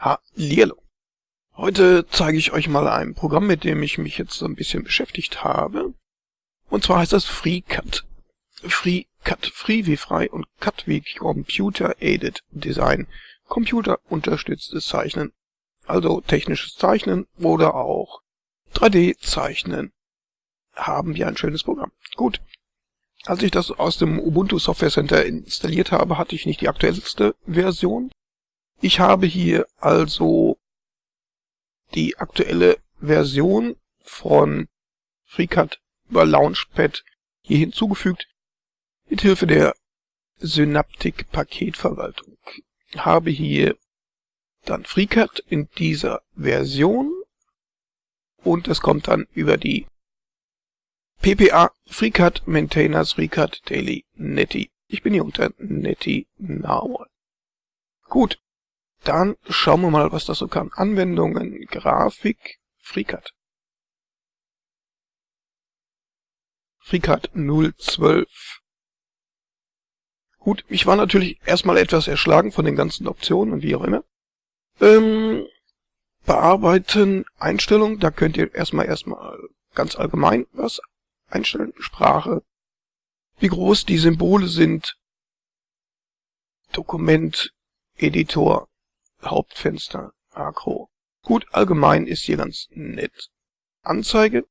Hallihallo. Heute zeige ich euch mal ein Programm, mit dem ich mich jetzt so ein bisschen beschäftigt habe. Und zwar heißt das FreeCut. FreeCut, free wie frei und Cut wie Computer Aided Design. Computer unterstütztes Zeichnen. Also technisches Zeichnen oder auch 3D Zeichnen. Haben wir ein schönes Programm. Gut. Als ich das aus dem Ubuntu Software Center installiert habe, hatte ich nicht die aktuellste Version. Ich habe hier also die aktuelle Version von FreeCut über Launchpad hier hinzugefügt. Mithilfe der Synaptic Paketverwaltung habe hier dann FreeCut in dieser Version und es kommt dann über die PPA FreeCut Maintainers FreeCut Daily Netty. Ich bin hier unter Netty Now. Gut, dann schauen wir mal, was das so kann. Anwendungen, Grafik, FreeCut. FreeCut 012. Gut, ich war natürlich erstmal etwas erschlagen von den ganzen Optionen und wie auch immer. Ähm, bearbeiten, Einstellungen, da könnt ihr erstmal erstmal ganz allgemein was einstellen. Sprache, wie groß die Symbole sind, Dokument, Editor, Hauptfenster, Akro. Gut, allgemein ist hier ganz nett. Anzeige.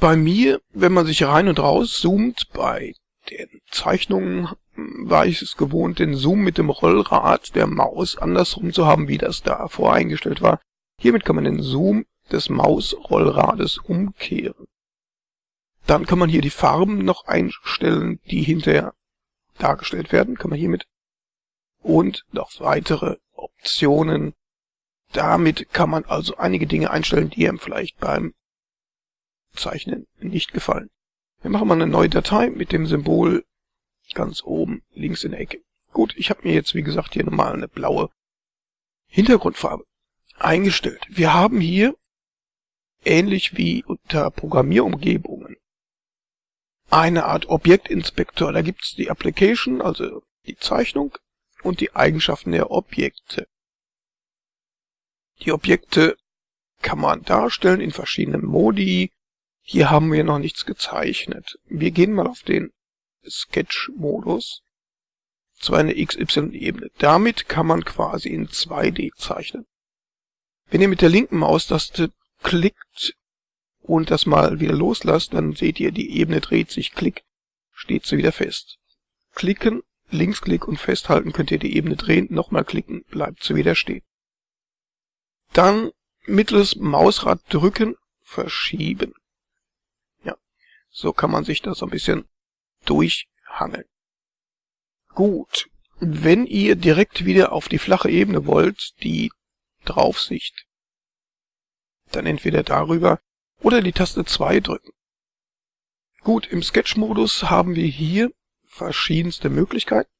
Bei mir, wenn man sich rein und raus zoomt, bei den Zeichnungen hm, war ich es gewohnt, den Zoom mit dem Rollrad der Maus andersrum zu haben, wie das da voreingestellt war. Hiermit kann man den Zoom des Mausrollrades umkehren. Dann kann man hier die Farben noch einstellen, die hinterher dargestellt werden. Kann man hiermit und noch weitere Optionen. Damit kann man also einige Dinge einstellen, die einem vielleicht beim Zeichnen nicht gefallen. Wir machen mal eine neue Datei mit dem Symbol ganz oben links in der Ecke. Gut, ich habe mir jetzt wie gesagt hier nochmal eine blaue Hintergrundfarbe eingestellt. Wir haben hier, ähnlich wie unter Programmierumgebungen, eine Art Objektinspektor. Da gibt's die Application, also die Zeichnung, und die Eigenschaften der Objekte. Die Objekte kann man darstellen in verschiedenen Modi. Hier haben wir noch nichts gezeichnet. Wir gehen mal auf den Sketch-Modus. Zwar eine XY-Ebene. Damit kann man quasi in 2D zeichnen. Wenn ihr mit der linken Maustaste klickt und das mal wieder loslasst, dann seht ihr, die Ebene dreht sich. Klick, steht sie wieder fest. Klicken Linksklick und festhalten könnt ihr die Ebene drehen, nochmal klicken, bleibt sie wieder stehen. Dann mittleres Mausrad drücken, verschieben. Ja, so kann man sich da so ein bisschen durchhangeln. Gut, wenn ihr direkt wieder auf die flache Ebene wollt, die Draufsicht, dann entweder darüber oder die Taste 2 drücken. Gut, im Sketch-Modus haben wir hier verschiedenste Möglichkeiten.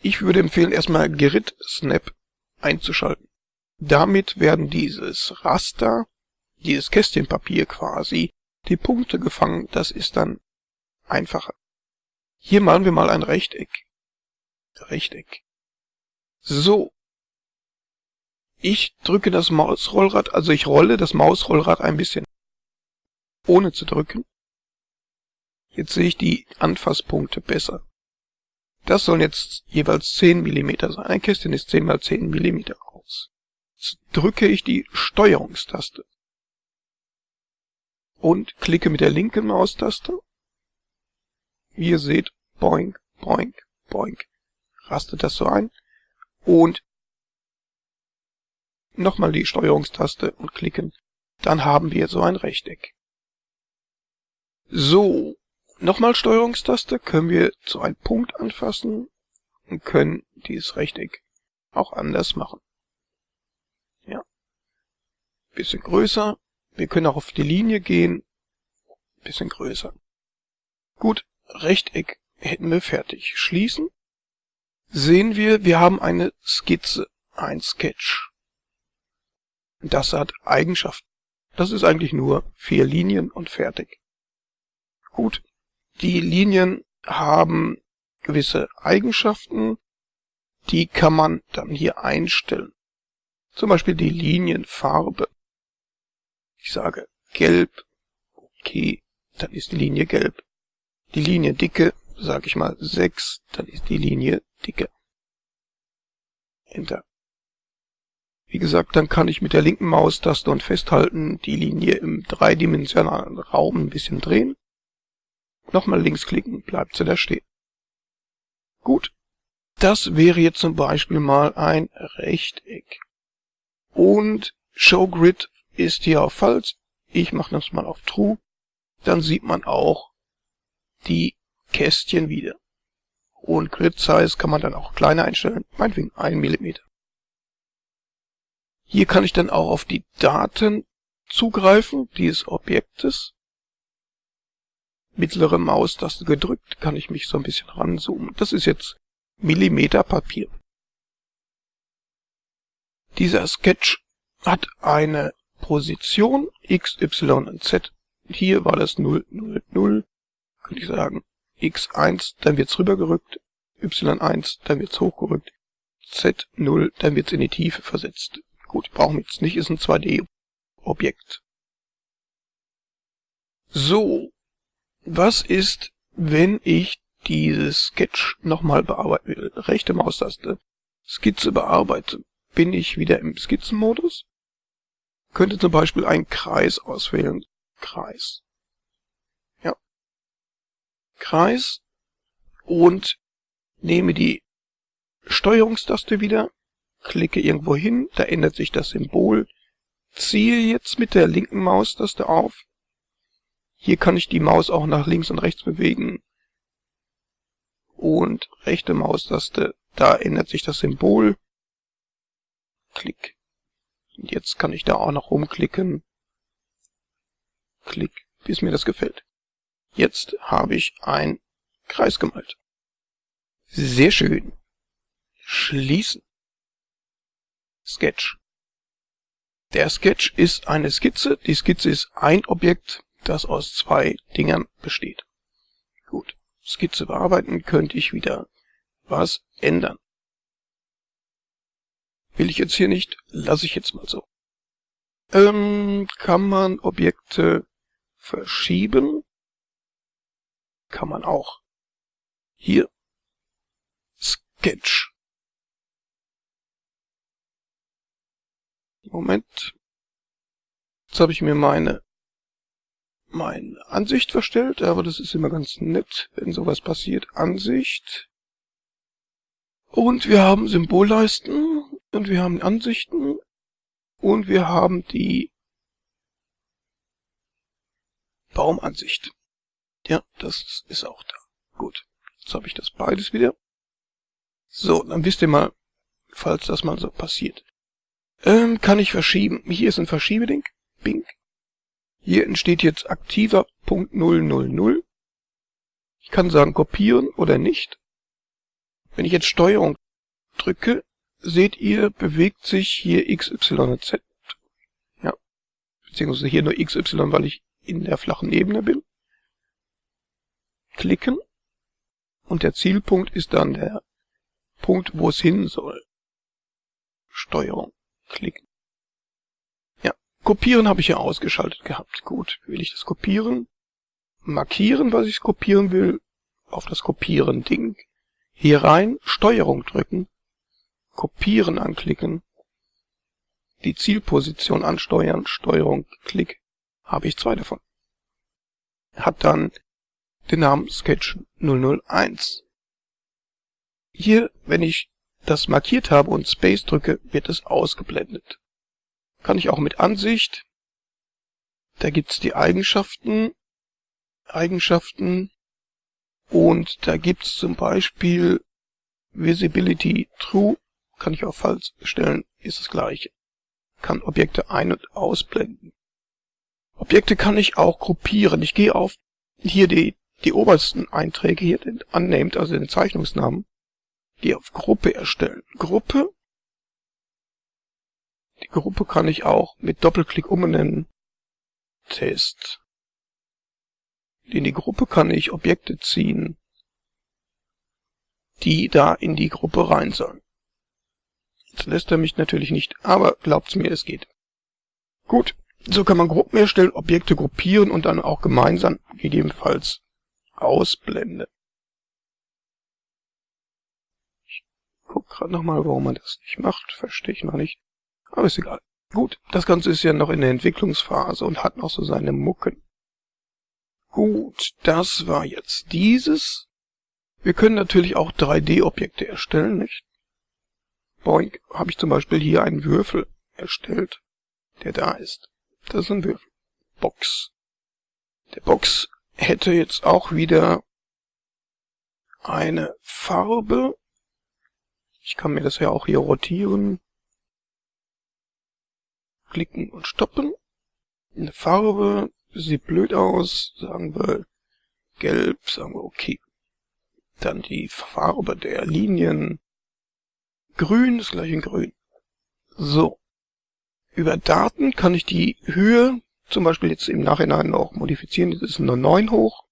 Ich würde empfehlen, erstmal Grid Snap einzuschalten. Damit werden dieses Raster, dieses Kästchenpapier quasi, die Punkte gefangen. Das ist dann einfacher. Hier malen wir mal ein Rechteck. Rechteck. So. Ich drücke das Mausrollrad, also ich rolle das Mausrollrad ein bisschen ohne zu drücken. Jetzt sehe ich die Anfasspunkte besser. Das sollen jetzt jeweils 10 mm sein. Ein Kästchen ist 10 mal 10 mm groß. Jetzt drücke ich die Steuerungstaste und klicke mit der linken Maustaste. Wie ihr seht, boink, boink, boink, rastet das so ein. Und nochmal die Steuerungstaste und klicken. Dann haben wir so ein Rechteck. So, Nochmal Steuerungstaste können wir zu einem Punkt anfassen und können dieses Rechteck auch anders machen. Ja. Bisschen größer. Wir können auch auf die Linie gehen. Bisschen größer. Gut, Rechteck hätten wir fertig. Schließen. Sehen wir, wir haben eine Skizze, ein Sketch. Das hat Eigenschaften. Das ist eigentlich nur vier Linien und fertig. Gut, die Linien haben gewisse Eigenschaften, die kann man dann hier einstellen. Zum Beispiel die Linienfarbe. Ich sage gelb, okay, dann ist die Linie gelb. Die Liniendicke, sage ich mal 6, dann ist die Linie dicke. Enter. Wie gesagt, dann kann ich mit der linken Maustaste und festhalten die Linie im dreidimensionalen Raum ein bisschen drehen. Nochmal links klicken, bleibt sie da stehen. Gut. Das wäre jetzt zum Beispiel mal ein Rechteck. Und ShowGrid ist hier auf False. Ich mache das mal auf True. Dann sieht man auch die Kästchen wieder. Und Grid Size kann man dann auch kleiner einstellen, meinetwegen 1 mm. Hier kann ich dann auch auf die Daten zugreifen dieses Objektes. Mittlere Maustaste gedrückt, kann ich mich so ein bisschen ranzoomen. Das ist jetzt Millimeter Papier. Dieser Sketch hat eine Position x, y und z. Hier war das 0, 0, 0. Könnte ich sagen x1, dann wird's rübergerückt, y1, dann wird's hochgerückt, z0, dann wird's in die Tiefe versetzt. Gut, brauchen wir jetzt nicht, ist ein 2D-Objekt. So, was ist, wenn ich dieses Sketch nochmal bearbeiten will? Rechte Maustaste, Skizze bearbeiten. Bin ich wieder im Skizzenmodus? Könnte zum Beispiel einen Kreis auswählen. Kreis. Ja. Kreis und nehme die Steuerungstaste wieder, klicke irgendwo hin, da ändert sich das Symbol, ziehe jetzt mit der linken Maustaste auf. Hier kann ich die Maus auch nach links und rechts bewegen. Und rechte Maustaste, da ändert sich das Symbol. Klick. Und jetzt kann ich da auch noch rumklicken. Klick, bis mir das gefällt. Jetzt habe ich ein Kreis gemalt. Sehr schön. Schließen. Sketch. Der Sketch ist eine Skizze. Die Skizze ist ein Objekt, das aus zwei Dingern besteht. Gut. Skizze bearbeiten könnte ich wieder was ändern. Will ich jetzt hier nicht, lasse ich jetzt mal so. Ähm, kann man Objekte verschieben? Kann man auch. Hier. Sketch. Moment. Jetzt habe ich mir meine meine Ansicht verstellt, aber das ist immer ganz nett, wenn sowas passiert. Ansicht. Und wir haben Symbolleisten und wir haben Ansichten und wir haben die Baumansicht. Ja, das ist auch da. Gut, jetzt habe ich das beides wieder. So, dann wisst ihr mal, falls das mal so passiert. Ähm, kann ich verschieben. Hier ist ein Verschiebeding. Bing. Hier entsteht jetzt aktiver Punkt 000. Ich kann sagen kopieren oder nicht. Wenn ich jetzt Steuerung drücke, seht ihr, bewegt sich hier X, Y und Z. Ja. Beziehungsweise hier nur X, Y, weil ich in der flachen Ebene bin. Klicken. Und der Zielpunkt ist dann der Punkt, wo es hin soll. Steuerung. Klicken. Kopieren habe ich ja ausgeschaltet gehabt. Gut. Will ich das kopieren? Markieren, was ich kopieren will. Auf das Kopieren-Ding hier rein Steuerung drücken, Kopieren anklicken, die Zielposition ansteuern, Steuerung, Klick, habe ich zwei davon. Hat dann den Namen Sketch 001. Hier, wenn ich das markiert habe und Space drücke, wird es ausgeblendet. Kann ich auch mit Ansicht. Da gibt's die Eigenschaften. Eigenschaften und da gibt's zum Beispiel Visibility True, kann ich auch falsch stellen, ist das gleiche. Kann Objekte ein- und ausblenden. Objekte kann ich auch gruppieren. Ich gehe auf hier die, die obersten Einträge hier, den Unnamed, also den Zeichnungsnamen. Gehe auf Gruppe erstellen. Gruppe. Die Gruppe kann ich auch mit Doppelklick umbenennen. Test. In die Gruppe kann ich Objekte ziehen, die da in die Gruppe rein sollen. Das lässt er mich natürlich nicht, aber glaubt's mir, es geht. Gut, so kann man Gruppen erstellen, Objekte gruppieren und dann auch gemeinsam gegebenenfalls ausblenden. Ich guck gerade nochmal, warum man das nicht macht. Verstehe ich noch nicht. Aber ist egal. Gut, das Ganze ist ja noch in der Entwicklungsphase und hat noch so seine Mucken. Gut, das war jetzt dieses. Wir können natürlich auch 3D-Objekte erstellen, nicht? Boink, habe ich zum Beispiel hier einen Würfel erstellt, der da ist. Das ist ein Würfel. Box. Der Box hätte jetzt auch wieder eine Farbe. Ich kann mir das ja auch hier rotieren. Klicken und stoppen. Eine Farbe sieht blöd aus. Sagen wir gelb, sagen wir okay. Dann die Farbe der Linien. Grün ist gleich in grün. So. Über Daten kann ich die Höhe zum Beispiel jetzt im Nachhinein noch modifizieren. Jetzt ist es nur 9 hoch.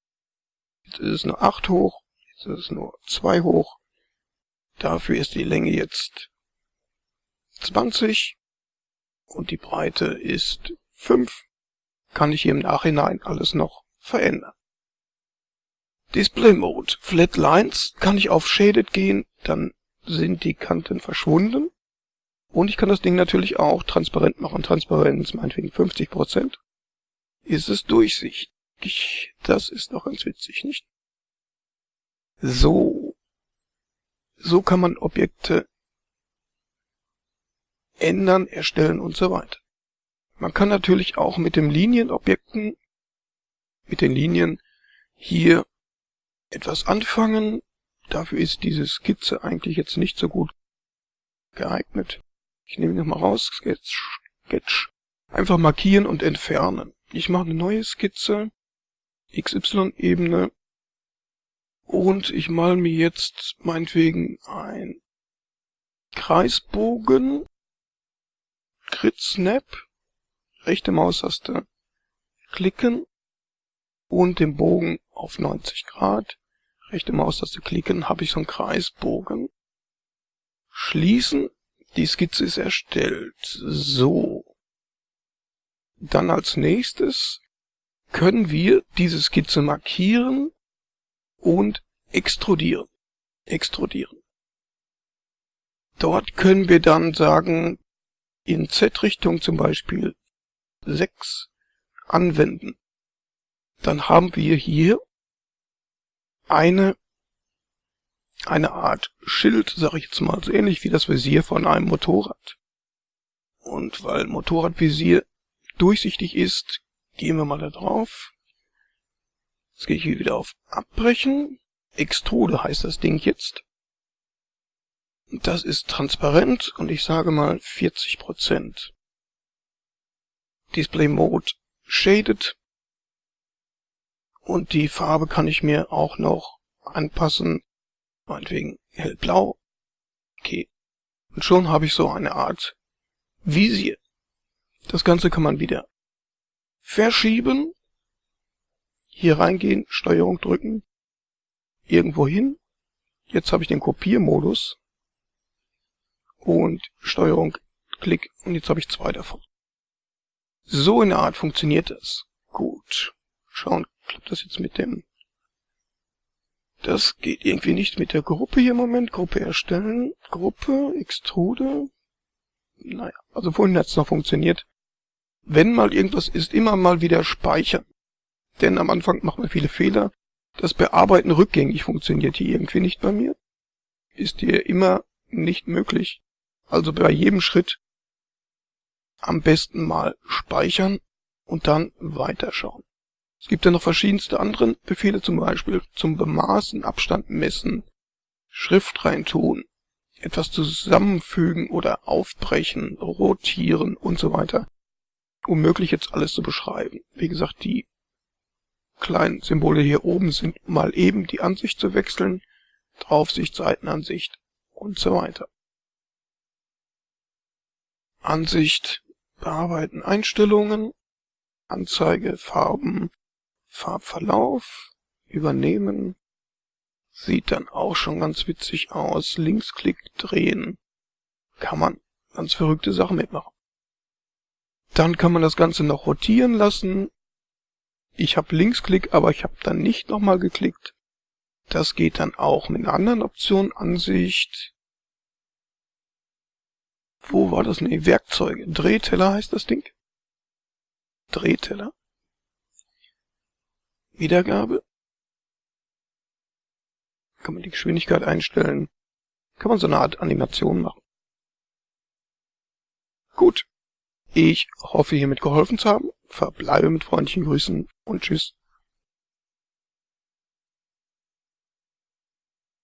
Jetzt ist es nur 8 hoch. Jetzt ist es nur 2 hoch. Dafür ist die Länge jetzt 20 und die Breite ist 5. Kann ich hier im Nachhinein alles noch verändern. Display Mode. Flat Lines kann ich auf Shaded gehen, dann sind die Kanten verschwunden. Und ich kann das Ding natürlich auch transparent machen. Transparenz meinetwegen 50%. Ist es durchsichtig. Das ist doch ganz witzig, nicht? So. So kann man Objekte ändern, erstellen und so weiter. Man kann natürlich auch mit dem Linienobjekten, mit den Linien hier etwas anfangen. Dafür ist diese Skizze eigentlich jetzt nicht so gut geeignet. Ich nehme nochmal raus, Sketch, Sketch. Einfach markieren und entfernen. Ich mache eine neue Skizze, XY-Ebene, und ich mal mir jetzt meinetwegen ein Kreisbogen, Grid Snap, rechte Maustaste klicken und den Bogen auf 90 Grad, rechte Maustaste klicken, habe ich so einen Kreisbogen. Schließen die Skizze ist erstellt. So. Dann als nächstes können wir diese Skizze markieren und extrudieren. Extrudieren. Dort können wir dann sagen, in Z-Richtung zum Beispiel 6 anwenden. Dann haben wir hier eine eine Art Schild, sag ich jetzt mal, so ähnlich wie das Visier von einem Motorrad. Und weil Motorradvisier durchsichtig ist, gehen wir mal da drauf. Jetzt gehe ich hier wieder auf Abbrechen. Extrude heißt das Ding jetzt. Das ist transparent und ich sage mal 40%. Display Mode Shaded. Und die Farbe kann ich mir auch noch anpassen meinetwegen hellblau. Okay. Und schon habe ich so eine Art Visier. Das Ganze kann man wieder verschieben. Hier reingehen, Steuerung drücken, irgendwo hin. Jetzt habe ich den Kopiermodus und Steuerung, Klick und jetzt habe ich zwei davon. So in der Art funktioniert das. Gut. Schauen, klappt das jetzt mit dem das geht irgendwie nicht mit der Gruppe hier im Moment. Gruppe erstellen. Gruppe, Extrude. Naja, also vorhin hat es noch funktioniert. Wenn mal irgendwas ist, immer mal wieder speichern. Denn am Anfang macht man viele Fehler. Das Bearbeiten rückgängig funktioniert hier irgendwie nicht bei mir. Ist hier immer nicht möglich. Also bei jedem Schritt am besten mal speichern und dann weiterschauen. Es gibt ja noch verschiedenste andere Befehle, zum Beispiel zum Bemaßen, Abstand messen, Schrift reintun, etwas zusammenfügen oder aufbrechen, rotieren und so weiter. Unmöglich jetzt alles zu beschreiben. Wie gesagt, die kleinen Symbole hier oben sind mal eben die Ansicht zu wechseln, Draufsicht, Seitenansicht und so weiter. Ansicht, bearbeiten, Einstellungen, Anzeige, Farben, Farbverlauf übernehmen. Sieht dann auch schon ganz witzig aus. Linksklick drehen. kann man ganz verrückte Sachen mitmachen. Dann kann man das Ganze noch rotieren lassen. Ich habe Linksklick, aber ich habe dann nicht nochmal geklickt. Das geht dann auch mit einer anderen Option Ansicht. Wo war das? Nee, Werkzeuge. Drehteller heißt das Ding. Drehteller. Wiedergabe. Kann man die Geschwindigkeit einstellen. Kann man so eine Art Animation machen. Gut. Ich hoffe hiermit geholfen zu haben. Verbleibe mit freundlichen Grüßen und tschüss.